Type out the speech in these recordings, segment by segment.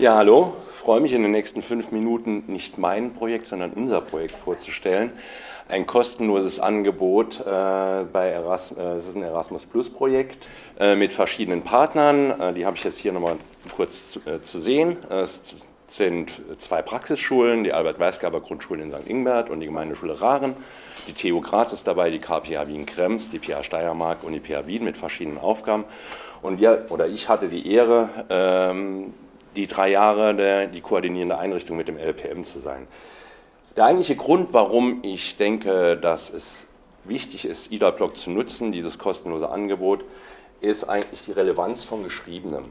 Ja, hallo. Ich freue mich in den nächsten fünf Minuten nicht mein Projekt, sondern unser Projekt vorzustellen. Ein kostenloses Angebot äh, bei Erasmus, äh, es ist ein Erasmus Plus Projekt äh, mit verschiedenen Partnern. Äh, die habe ich jetzt hier nochmal kurz zu, äh, zu sehen. Es sind zwei Praxisschulen, die Albert-Weisgaber Grundschule in St. Ingbert und die Gemeindeschule Rahren. Die TU Graz ist dabei, die KPA Wien-Krems, die PA Steiermark und die PA Wien mit verschiedenen Aufgaben. Und wir, oder ich hatte die Ehre, ähm, die drei Jahre der, die koordinierende Einrichtung mit dem LPM zu sein. Der eigentliche Grund, warum ich denke, dass es wichtig ist, IDA-Block zu nutzen, dieses kostenlose Angebot, ist eigentlich die Relevanz von Geschriebenem.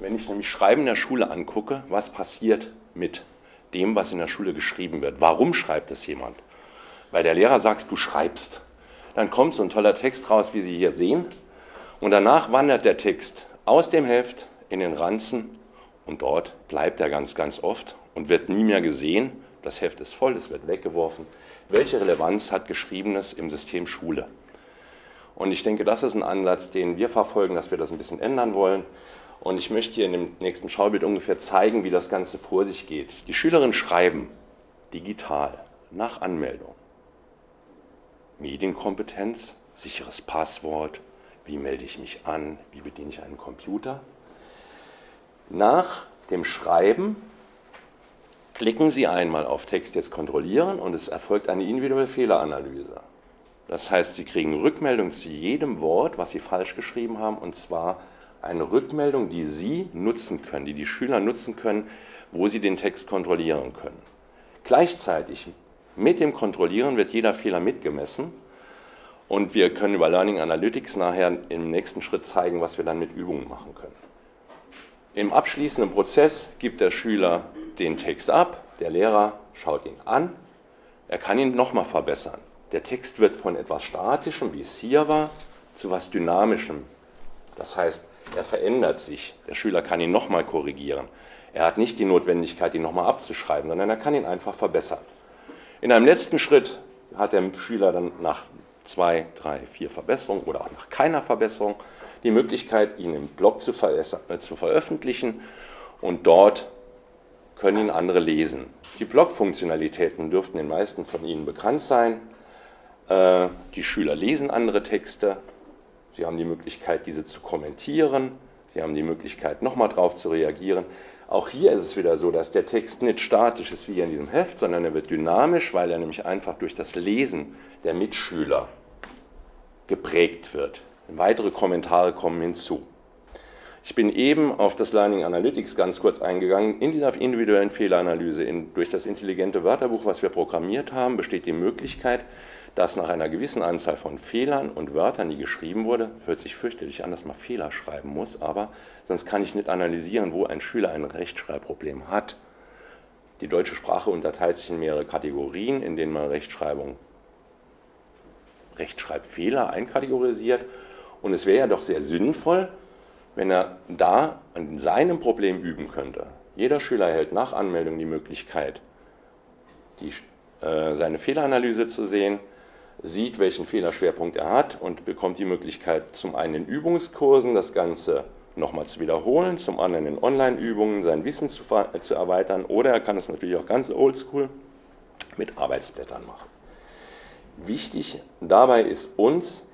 Wenn ich nämlich Schreiben in der Schule angucke, was passiert mit dem, was in der Schule geschrieben wird? Warum schreibt es jemand? Weil der Lehrer sagt, du schreibst. Dann kommt so ein toller Text raus, wie Sie hier sehen. Und danach wandert der Text aus dem Heft in den Ranzen und dort bleibt er ganz, ganz oft und wird nie mehr gesehen. Das Heft ist voll, es wird weggeworfen. Welche Relevanz hat Geschriebenes im System Schule? Und ich denke, das ist ein Ansatz, den wir verfolgen, dass wir das ein bisschen ändern wollen. Und ich möchte hier in dem nächsten Schaubild ungefähr zeigen, wie das Ganze vor sich geht. Die Schülerinnen schreiben digital nach Anmeldung. Medienkompetenz, sicheres Passwort, wie melde ich mich an, wie bediene ich einen Computer. Nach dem Schreiben klicken Sie einmal auf Text jetzt kontrollieren und es erfolgt eine individuelle Fehleranalyse. Das heißt, Sie kriegen Rückmeldung zu jedem Wort, was Sie falsch geschrieben haben, und zwar eine Rückmeldung, die Sie nutzen können, die die Schüler nutzen können, wo sie den Text kontrollieren können. Gleichzeitig mit dem Kontrollieren wird jeder Fehler mitgemessen und wir können über Learning Analytics nachher im nächsten Schritt zeigen, was wir dann mit Übungen machen können. Im abschließenden Prozess gibt der Schüler den Text ab, der Lehrer schaut ihn an, er kann ihn nochmal verbessern. Der Text wird von etwas Statischem, wie es hier war, zu etwas Dynamischem. Das heißt, er verändert sich. Der Schüler kann ihn nochmal korrigieren. Er hat nicht die Notwendigkeit, ihn nochmal abzuschreiben, sondern er kann ihn einfach verbessern. In einem letzten Schritt hat der Schüler dann nach zwei, drei, vier Verbesserungen oder auch nach keiner Verbesserung die Möglichkeit, ihn im Blog zu, äh, zu veröffentlichen und dort können ihn andere lesen. Die Blog-Funktionalitäten dürften den meisten von Ihnen bekannt sein. Äh, die Schüler lesen andere Texte, sie haben die Möglichkeit, diese zu kommentieren, sie haben die Möglichkeit, nochmal darauf zu reagieren. Auch hier ist es wieder so, dass der Text nicht statisch ist wie hier in diesem Heft, sondern er wird dynamisch, weil er nämlich einfach durch das Lesen der Mitschüler geprägt wird. Weitere Kommentare kommen hinzu. Ich bin eben auf das Learning Analytics ganz kurz eingegangen. In dieser individuellen Fehleranalyse, in, durch das intelligente Wörterbuch, was wir programmiert haben, besteht die Möglichkeit, dass nach einer gewissen Anzahl von Fehlern und Wörtern, die geschrieben wurde, hört sich fürchterlich an, dass man Fehler schreiben muss, aber sonst kann ich nicht analysieren, wo ein Schüler ein Rechtschreibproblem hat. Die deutsche Sprache unterteilt sich in mehrere Kategorien, in denen man Rechtschreibung, Rechtschreibfehler einkategorisiert. Und es wäre ja doch sehr sinnvoll, wenn er da an seinem Problem üben könnte. Jeder Schüler erhält nach Anmeldung die Möglichkeit, die, äh, seine Fehleranalyse zu sehen, sieht, welchen Fehlerschwerpunkt er hat und bekommt die Möglichkeit, zum einen in Übungskursen das Ganze nochmal zu wiederholen, zum anderen in Online-Übungen sein Wissen zu, zu erweitern oder er kann es natürlich auch ganz oldschool mit Arbeitsblättern machen. Wichtig dabei ist uns,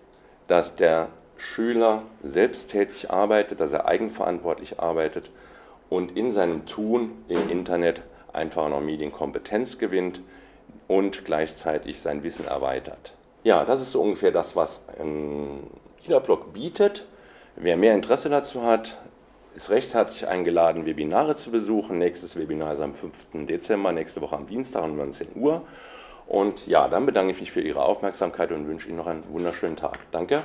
dass der Schüler selbsttätig arbeitet, dass er eigenverantwortlich arbeitet und in seinem Tun im Internet einfach noch Medienkompetenz gewinnt und gleichzeitig sein Wissen erweitert. Ja, das ist so ungefähr das, was ein IDA-Blog bietet. Wer mehr Interesse dazu hat, ist recht herzlich eingeladen, Webinare zu besuchen. Nächstes Webinar ist am 5. Dezember, nächste Woche am Dienstag um 19 Uhr. Und ja, dann bedanke ich mich für Ihre Aufmerksamkeit und wünsche Ihnen noch einen wunderschönen Tag. Danke.